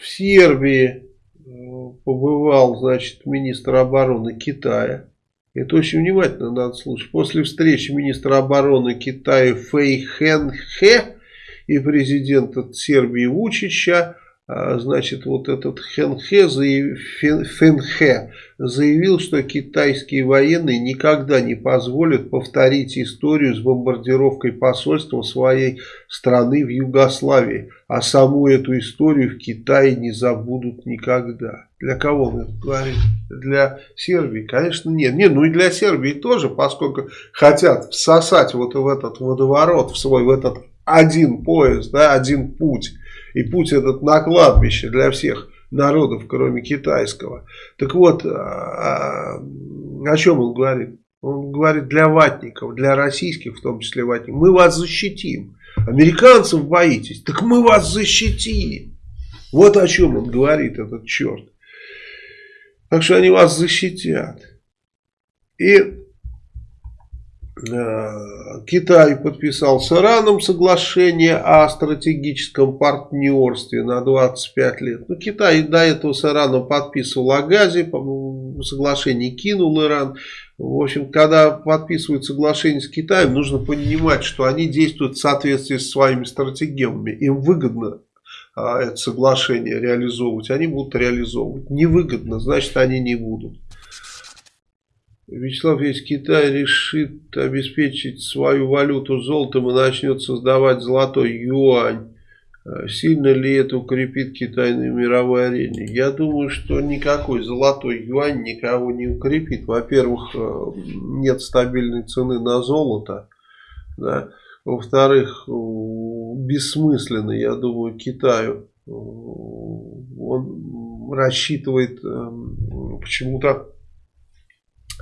в Сербии побывал, значит, министр обороны Китая. Это очень внимательно надо слушать. После встречи министра обороны Китая Фэй Хэн Хэ и президента Сербии Вучича значит, вот этот Хенхе, Фенхе заявил, что китайские военные никогда не позволят повторить историю с бомбардировкой посольства своей страны в Югославии, а саму эту историю в Китае не забудут никогда. Для кого он это говорит? Для Сербии? Конечно, нет. Нет, ну и для Сербии тоже, поскольку хотят всосать вот в этот водоворот, в свой, в этот один поезд, да, один путь и путь этот на кладбище для всех народов, кроме китайского. Так вот, а, о чем он говорит? Он говорит для ватников, для российских в том числе ватников. Мы вас защитим. Американцев боитесь? Так мы вас защитим. Вот о чем он говорит, этот черт. Так что они вас защитят. И Китай подписал с Ираном соглашение о стратегическом партнерстве на 25 лет. Ну, Китай до этого с Ираном подписывал о газе, соглашение кинул Иран. В общем, когда подписывают соглашение с Китаем, нужно понимать, что они действуют в соответствии с своими стратегиями. Им выгодно а, это соглашение реализовывать, они будут реализовывать. Невыгодно, значит они не будут. Вячеслав, если Китай решит обеспечить свою валюту золотом и начнет создавать золотой юань, э, сильно ли это укрепит Китай на мировой арене? Я думаю, что никакой золотой юань никого не укрепит. Во-первых, э, нет стабильной цены на золото. Да? Во-вторых, бессмысленно, я думаю, Китаю. Э, он рассчитывает почему-то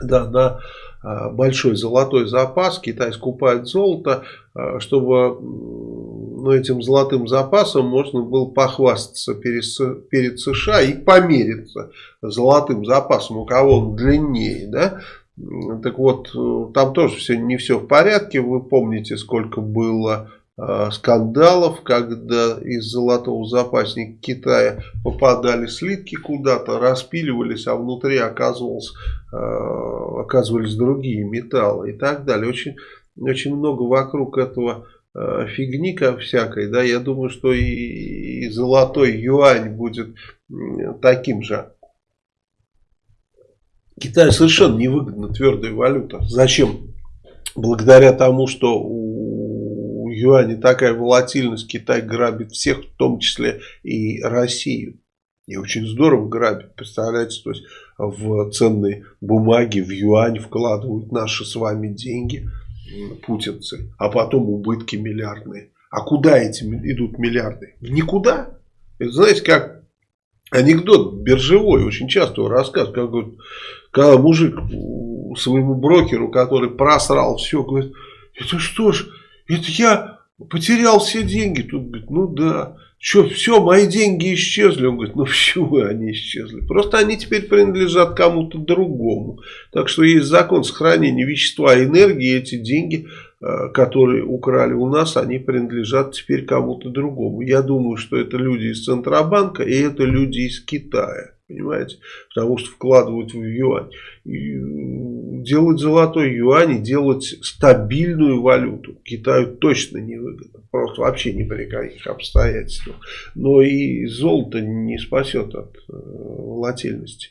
да, на а, большой золотой запас. Китай скупает золото, а, чтобы ну, этим золотым запасом можно было похвастаться перед, перед США и помериться золотым запасом, у кого он длиннее. Да? Так вот, там тоже все, не все в порядке. Вы помните, сколько было Э, скандалов, когда из золотого запасника Китая попадали слитки куда-то, распиливались, а внутри оказывалось, э, оказывались другие металлы и так далее. Очень, очень много вокруг этого э, фигни всякой, да, я думаю, что и, и золотой юань будет таким же. Китаю совершенно невыгодна твердая валюта. Зачем? Благодаря тому, что у юане такая волатильность, Китай грабит всех, в том числе и Россию. И очень здорово грабит, представляете, то есть в ценные бумаги, в юань вкладывают наши с вами деньги, путинцы, а потом убытки миллиардные. А куда эти идут миллиарды? Никуда. Это знаете, как анекдот биржевой, очень часто рассказывают, как говорит, когда мужик своему брокеру, который просрал все, говорит, это что ж, это я потерял все деньги. Тут говорит, ну да. Что, все, мои деньги исчезли. Он говорит, ну почему они исчезли? Просто они теперь принадлежат кому-то другому. Так что есть закон сохранения вещества и энергии. Эти деньги, э, которые украли у нас, они принадлежат теперь кому-то другому. Я думаю, что это люди из Центробанка и это люди из Китая. Понимаете? Потому что вкладывают в юань. И делать золотой юань и делать стабильную валюту Китаю точно не. Просто вообще ни при каких обстоятельствах. Но и золото не спасет от э, волатильности.